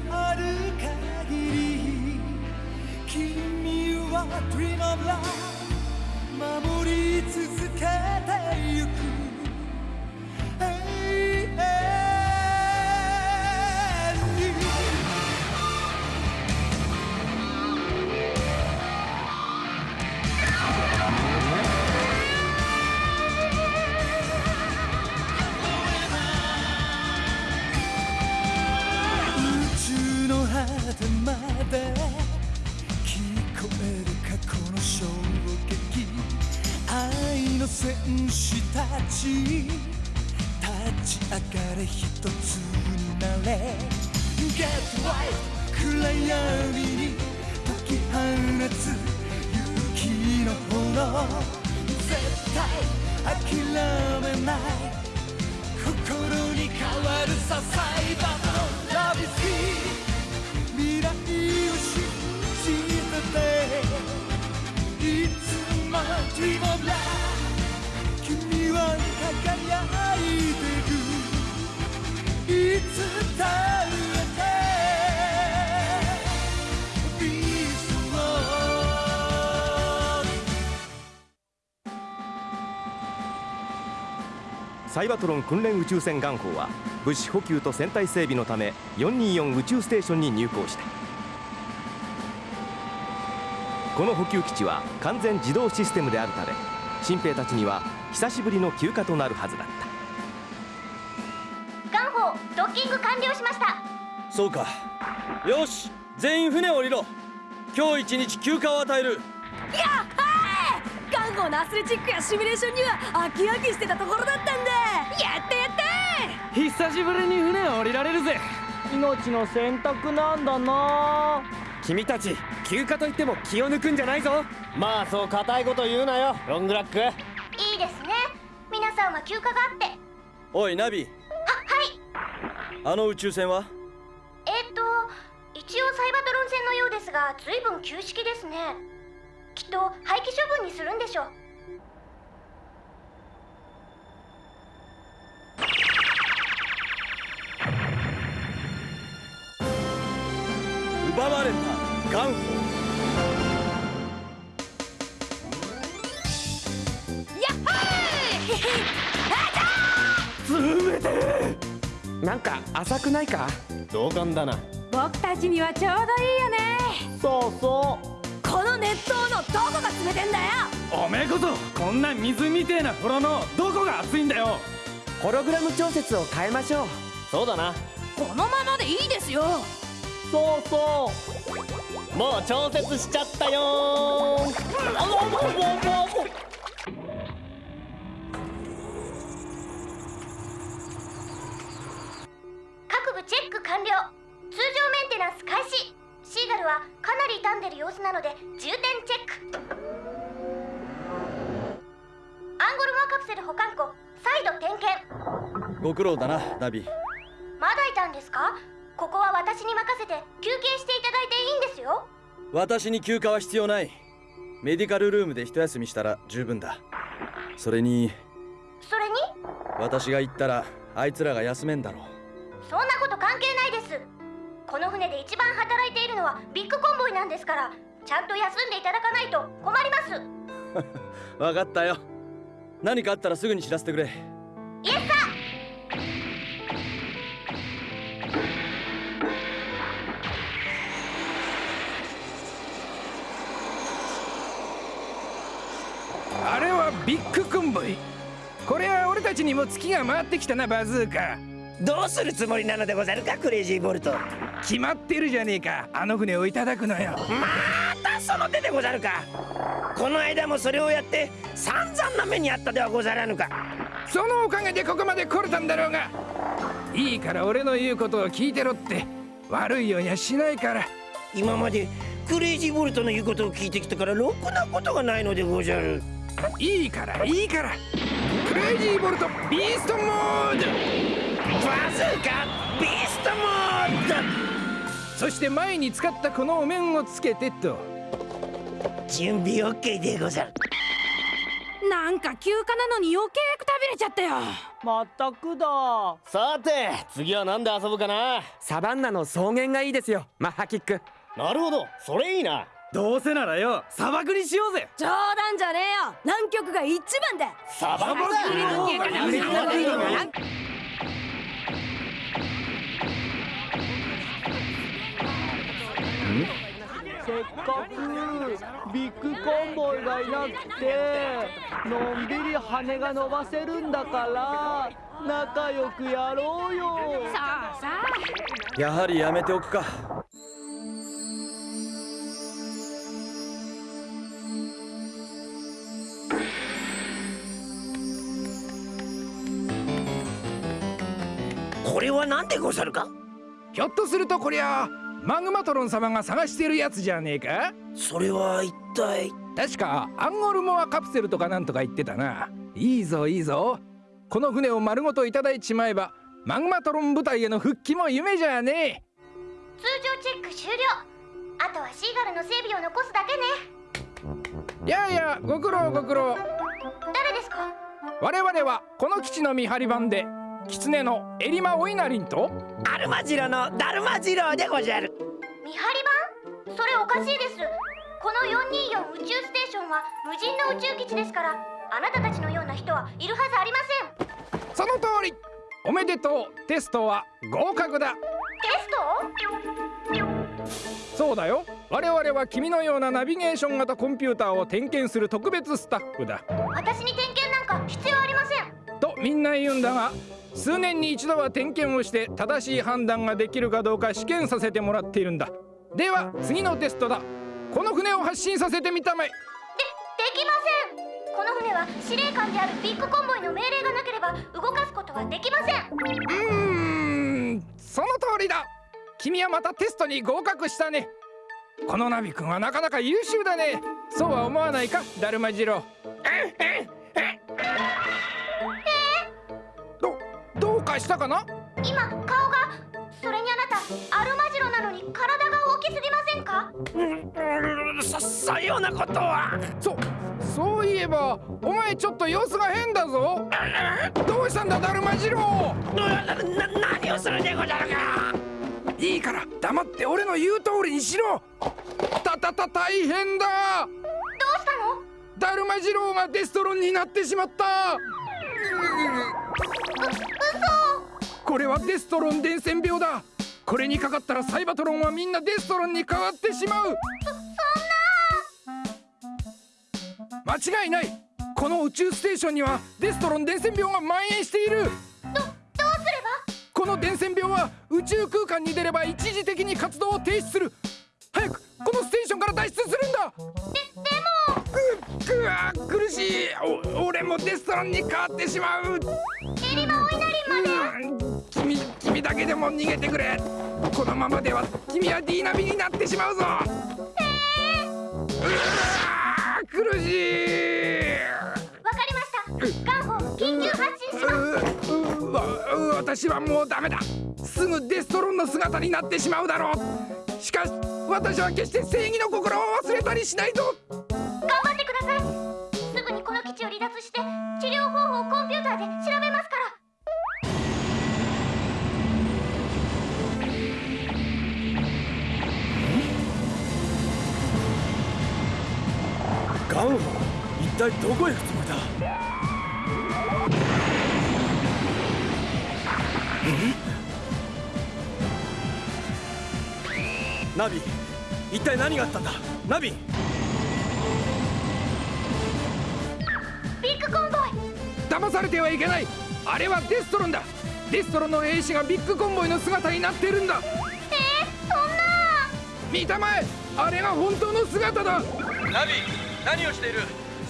のある限り君は Dream of Love 守り続けてゆく。で聞こえる過去の衝撃愛の戦士たち立ち上がれ一つになれ Get right 暗闇に解き放つ勇気の炎絶対諦めない心に変わるさサイバーの Dream of Love 君は輝いてるいつだってビーストサイバトロン訓練宇宙船ガンホーは物資補給と船体整備のため424宇宙ステーションに入港した。この補給基地は完全自動システムであるため新兵たちには久しぶりの休暇となるはずだった。ガンホードッキング完了しました。そうか。よし全員船を降りろ。今日一日休暇を与える。やっはー！ガンゴのアスレチックやシミュレーションには飽き飽きしてたところだったんだやったやった久しぶりに船を降りられるぜ。命の選択なんだな。君たち休暇といっても気を抜くんじゃないぞ。まあそう固いこと言うなよロングラック。いいですね。皆さんは休暇があって。はおいナビ。はい。あの宇宙船は？えー、っと一応サイバトロン戦のようですが随分旧式ですね。きっと廃棄処分にするんでしょう同感だな。僕たちにはちょうどいいよね。そうそこの熱湯のどこが冷てんだよ。うおめえこそこんな水みてえな風呂のどこが熱いんだよ。ホログラム調節を変えましょう。そうだな。このままでいいですよ。そうそう。もう調節しちゃったよ完了。通常メンテナンス開始。シーガルはかなり傷んでる様子なので重点チェック。アンゴルモアカプセル保管庫再度点検。ご苦労だなナビ。まだいたんですか？ここは私に任せて休憩していただいていいんですよ。私に休暇は必要ない。メディカルルームで一休みしたら十分だ。それにそれに？私が行ったらあいつらが休めんだろう。そんなこと関係ないです。この船で一番働いているのはビッグコンボイなんですからちゃんと休んでいただかないと困ります。分かったよ。何かあったらすぐに知らせてくれ。イエスサあれはビッグコンボイ。これは俺たちにも月が回ってきたなバズーカどうするつもりなのでござるかクレイジーボルト。決まってるじゃねえか。あの船をいただくのよ。またその手でござるか。この間もそれをやって散々な目にあったではござらぬか。そのおかげでここまで来れたんだろうが。いいから俺の言うことを聞いてろって。悪いようにはしないから。今までクレイジーボルトの言うことを聞いてきたからろくなことがないのでござる。いいからいいから。クレイジーボルトビーストモードバズーカビーストモード。そして前に使ったこのお面をつけてと。準備 OK でござる。なんか休暇なのに余計くたびれれちゃったよ。まったくだ。さて次は何で遊ぶかな？サバンナの草原がいいですよ。マッハキック。なるほど。それいいな。どうせならよ砂漠にしようぜ。冗談じゃねえよ。南極が一番だ。サバせかくビッグコンボイがいなくてのんびり羽が伸ばせるんだから仲良くやろうよ。さあさあ。やはりやめておくか。これは何でござるか？ひょっとするとこりゃマグマトロン様が探してるやつじゃねえか？それは一体？確かアンゴルモアカプセルとかなんとか言ってたな。いいぞいいぞ。この船を丸ごといただいちまえばマグマトロン部隊への復帰も夢じゃね通常チェック終了。あとはシーガルの整備を残すだけね。やいやご苦労ご苦労。誰ですか？我々はこの基地の見張り番で狐のエリマ・オイナリンとアルマジロのダルマジロでござる。見張り番それおかしいです。この424宇宙ステーションは無人の宇宙基地ですからあなたたちのような人はいるはずありません。その通り。おめでとう。テストは合格だ。テスト？そうだよ。我々は君のようなナビゲーション型コンピューターを点検する特別スタッフだ。私に点検なんか必要ありません。とみんな言うんだが数年に一度は点検をして正しい判断ができるかどうか試験させてもらっているんだ。では次のテストだ。この船を発進させてみたまえ。でできません。この船は司令官であるビッグコンボイの命令がなければ動かすことはできません。うーんその通りだ。君はまたテストに合格したね。このナビ君はなかなか優秀だね。そうは思わないかダルマジロどどうかしたかな？今顔がそれにあなたアルマジロなのに体が大きすぎませんか？うんそそようなことは。そそういえばお前ちょっと様子が変だぞ。どうしたんだダルマジロ？なな何をするでござるか。いいから黙って俺の言う通りにしろ。たたた大変だ。どうしたの？ダルマジローがデストロンになってしまったこれはデストロン伝染病だ。これにかかったらサイバトロンはみんなデストロンに変わってしまう。間違いない。この宇宙ステーションにはデストロン伝染病が蔓延している。どどうすれば？この伝染病は宇宙空間に出れば一時的に活動を停止する。早くこのステーションから脱出するんだ。ででも。くくわ苦しい。お俺もデストロンに変わってしまう君君だけでも逃げてくれ。このままでは君は D ナビになってしまうぞ。うわー苦しい。わかりました。ガンホ緊急発進します。私はもうダメだ。すぐデストロンの姿になってしまうだろう。しかし私は決して正義の心を忘れたりしないぞ体どこへ行くつもりだ？ナビ一体何があったんだ？ナビ。ビッグコンボイ。騙されてはいけない。あれはデストロンだ。デストロンの兵士がビッグコンボイの姿になっているんだ。えー、そんな。見たまえ。あれが本当の姿だ。ナビ何をしている？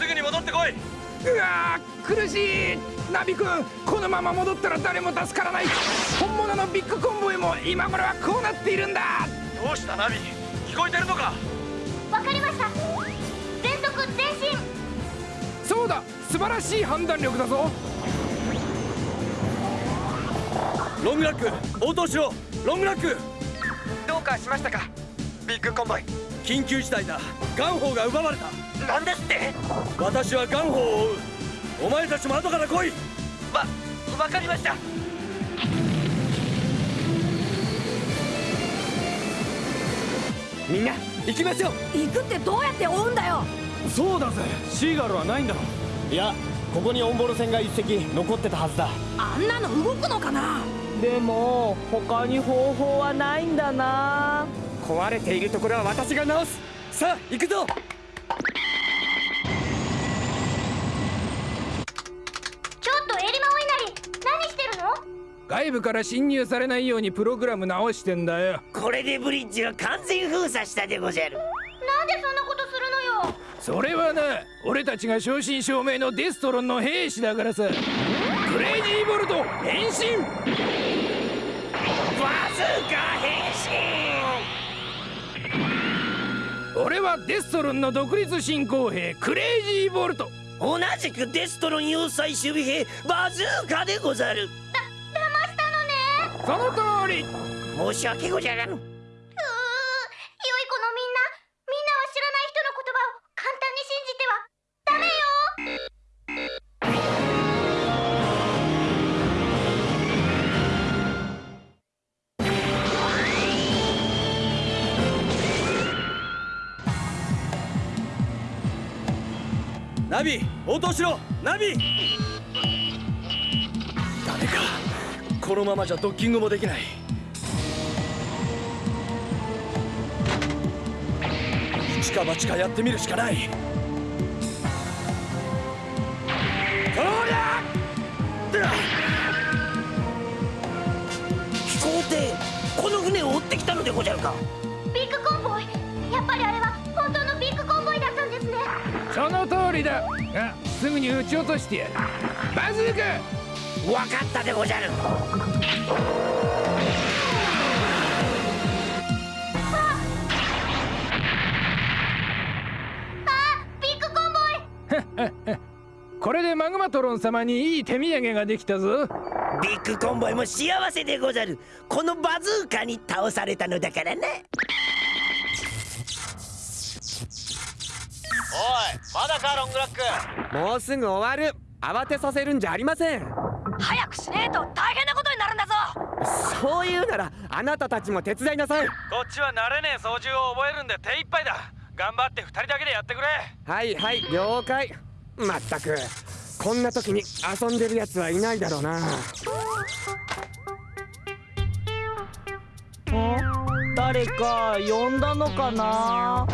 すぐに戻ってこい。うわー苦しい。ナビ君このまま戻ったら誰も助からない。本物のビッグコンボイも今頃はこうなっているんだ。どうしたナビ？聞こえてるのか？わかりました。全速前進。そうだ素晴らしい判断力だぞ。ロングラック応答しろ。ロングラック。どうかしましたか？ビッグコンボイ。緊急事態だ。ガンホーが奪われたなんですって。私はガンホーを追う。お前たちも後から来い。わわかりました。みんな行きましょう。行くってどうやって追うんだよ。そうだぜ。シーガルはないんだろいやここにオンボロ船が一隻残ってたはずだ。あんなの動くのかな。でも他に方法はないんだな。壊れているところは私が直す。さあ行くぞ外部から侵入されないようにプログラム直してんだよ。これでブリッジは完全封鎖したでござる。なんでそんなことするのよ。それはな俺たちが正真正銘のデストロンの兵士だからさ。クレイジーボルト変身。バズーカ変俺はデストロンの独立進行兵クレイジーボルト。身同じくデストロン要塞守備兵バズーカでござるその通り。申し訳ござらぬうい子のみんな。みんなは知らない人の言葉を簡単に信じてはダメよ。ナビ応答しろ。ナビこのままじゃドッキングもできない。一か八かやってみるしかない。こりゃ飛行艇この船を追ってきたのでござるか。ビッグコンボイ。やっぱりあれは本当のビッグコンボイだったんですね。その通りだ。がすぐに撃ち落としてやる。バズーカわかったでござる。あビッグコンボイ。これでマグマトロン様にいい手土産ができたぞ。ビッグコンボイも幸せでござる。このバズーカに倒されたのだからなまだかロングラック。もうすぐ終わる。慌てさせるんじゃありませんと大変なことになるんだぞ。そう言うならあなたたちも手伝いなさい。こっちは慣れねえ操縦を覚えるんで手一杯だ。頑張って二人だけでやってくれ。はいはい了解。まったく。こんな時に遊んでるやつはいないだろうな。誰か呼んだのかな？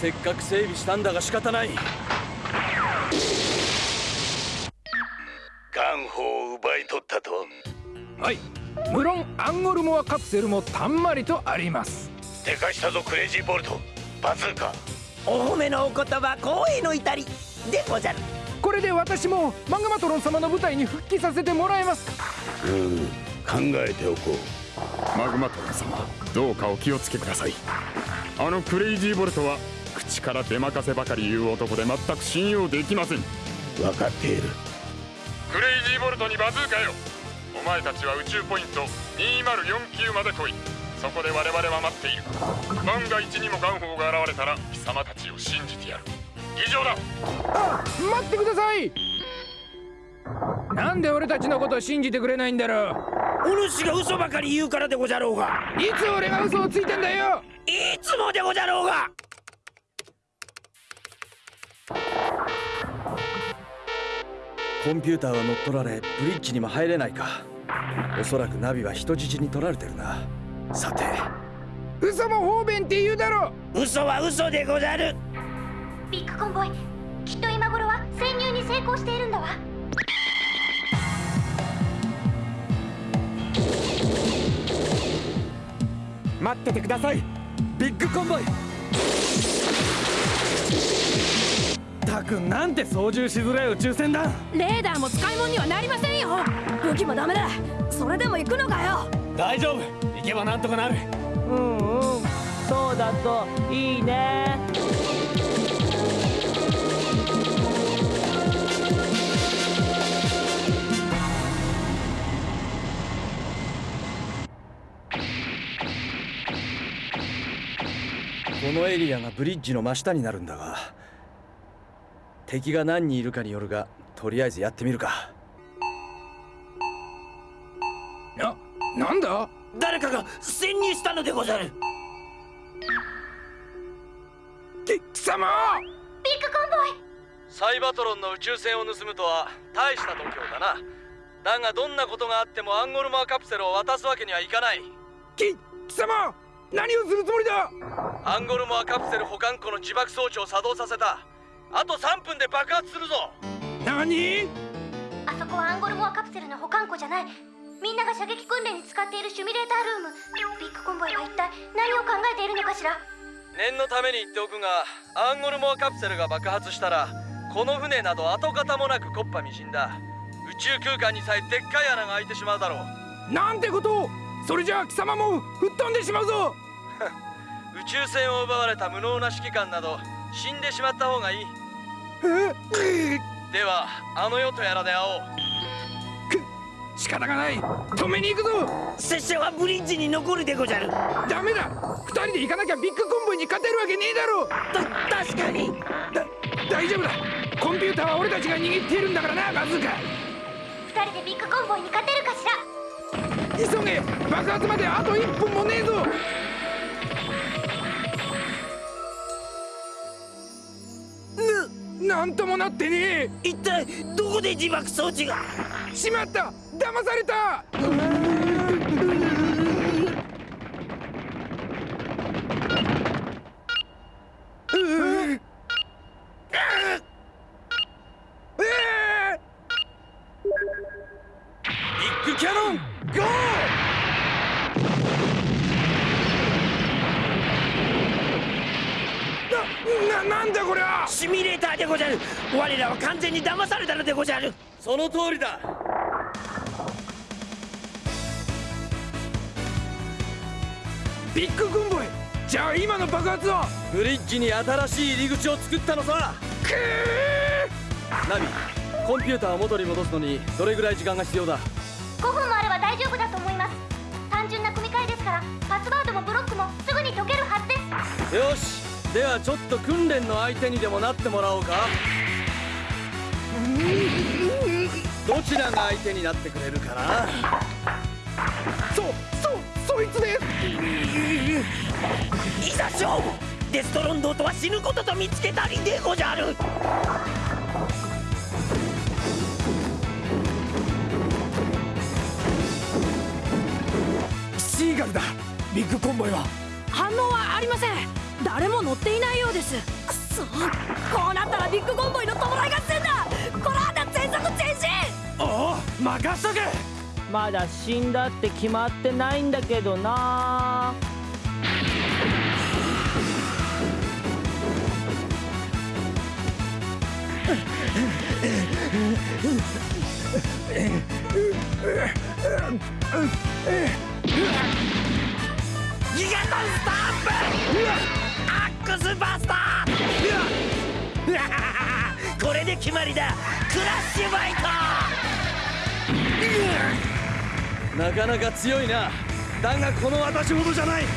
せっかく整備したんだが仕方ない。ガンホを奪い取ったと。はい。無論アンゴルモアカプセルもたんまりとあります。手貸したぞクレイジーボルト。バズーカ。お褒めのお言葉光栄の至りでござる。これで私もマグマトロン様の舞台に復帰させてもらえますうん。考えておこう。マグマトロン様どうかお気をつけください。あのクレイジーボルトは口から出まかせばかり言う男で全く信用できません。分かっている。クレイジーボルトにバズーカよ。お前たちは宇宙ポイント2049まで来い。そこで我々は待っている。万が一にもガンホーが現れたら貴様たちを信じてやる。以上だ。あ待ってください。なんで俺たちのことを信じてくれないんだろう。お主が嘘ばかり言うからでござろうが。いつ俺が嘘をついてんだよ。いつもでござろうがコンピューターは乗っ取られブリッジにも入れないか。おそらくナビは人質に取られてるな。さて。嘘も方便って言うだろ。嘘は嘘でござる。ビッグコンボイきっと今頃は潜入に成功しているんだわ。待っててください。ビッグコンボイたくなんて操縦しづらい宇宙船だ。レーダーも使い物にはなりませんよ。武器もダメだ。それでも行くのかよ。大丈夫。行けばなんとかなる。うんうん。そうだといいね。このエリアがブリッジの真下になるんだが敵が何人いるかによるがとりあえずやってみるか。ななんだ？誰かが潜入したのでござる。き貴様！ビッグコンボイ。サイバトロンの宇宙船を盗むとは大した度胸だな。だがどんなことがあってもアンゴルマーカプセルを渡すわけにはいかない。き貴様！何をするつもりだ？アンゴルモアカプセル保管庫の自爆装置を作動させたあと3分で爆発するぞ。何？あそこはアンゴルモアカプセルの保管庫じゃない。みんなが射撃訓練に使っているシミュレータールーム。ビッグコンボイは一体何を考えているのかしら？念のために言っておくがアンゴルモアカプセルが爆発したらこの船など跡形もなく木っ端みじんだ。宇宙空間にさえでっかい穴が開いてしまうだろう。なんてこと？をそれじゃあ貴様も吹っ飛んでしまうぞ。宇宙船を奪われた無能な指揮官など死んでしまった方がいい。ではあの世とやらで会おう。仕方がない。止めに行くぞ。拙者はブリッジに残るでごじゃる。ダメだ。二人で行かなきゃビッグコンボイに勝てるわけねえだろ。た確かに。だ大丈夫だ。コンピューターは俺たちが握っているんだからなバズーカ二人でビッグコンボイに勝てるかしら。急げ。爆発まであと1分もねえぞななんともなってねえ。一体どこで自爆装置が？しまった。騙されたビッグキャノンゴーな、な、なんだこりゃシミュレーターでごじゃる我らは完全に騙されたのでごじゃる。その通りだ。ビッグコンボイじゃあ今の爆発はブリッジに新しい入り口を作ったのさ。くー。ナビコンピューターを元に戻すのにどれぐらい時間が必要だ。5分もあれば大丈夫だと思います。単純な組み替えですからパスワードもブロックもすぐに解けるはずです。よし。ではちょっと訓練の相手にでもなってもらおうかどちらが相手になってくれるかな？そ、そ、そいつです！いざ勝負！デストロンドーとは死ぬことと見つけたりでごじゃる！シーガルだ。ビッグコンボイは。反応はありません。誰も乗っていないようです。くそ。こうなったらビッグコンボイの弔い合戦だ全。速前進おお任しとけ。まだ死んだって決まってないんだけどな。ギガトンスタンプ。アックスバスターこれで決まりだ。クラッシュバイトなかなか強いな。だがこの私ほどじゃない。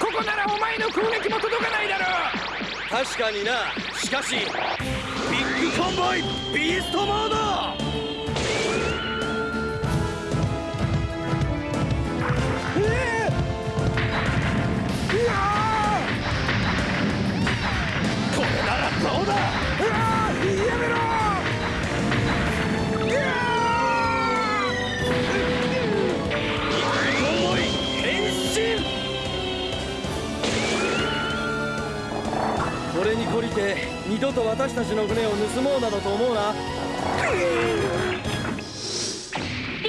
ここならお前の攻撃も届かないだろ確かにな。しかしコンボイビーストモード。これならどうだ？うわやめろ。これに懲りて二度と私たちの船を盗もうなどと思うな。ビ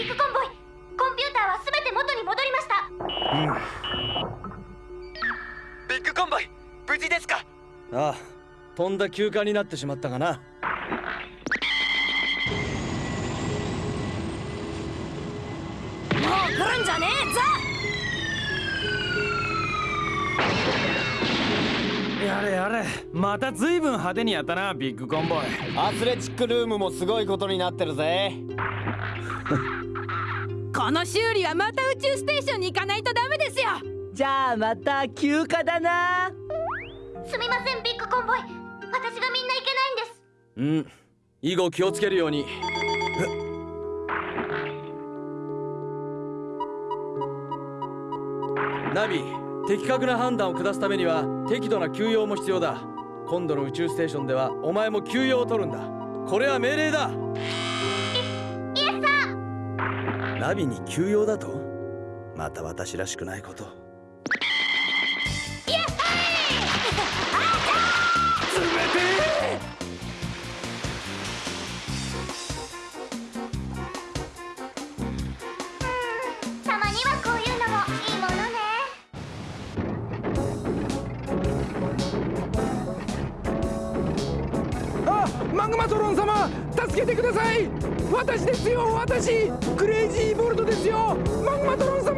ッグコンボイコンピューターは全て元に戻りました。ビッグコンボイ無事ですか？ああとんだ休暇になってしまったがなやれやれ。また随分派手にやったなビッグコンボイ。アスレチックルームもすごいことになってるぜ。この修理はまた宇宙ステーションに行かないとダメですよ。じゃあまた休暇だな。すみませんビッグコンボイ。私がみんな行けないんです。うん。以後気をつけるように。ナビ的確な判断を下すためには適度な休養も必要だ。今度の宇宙ステーションではお前も休養を取るんだ。これは命令だ。イエスサーナビに休養だと？また私らしくないことマグマトロン様助けてください。私ですよ私。クレイジーボルトですよマグマトロン様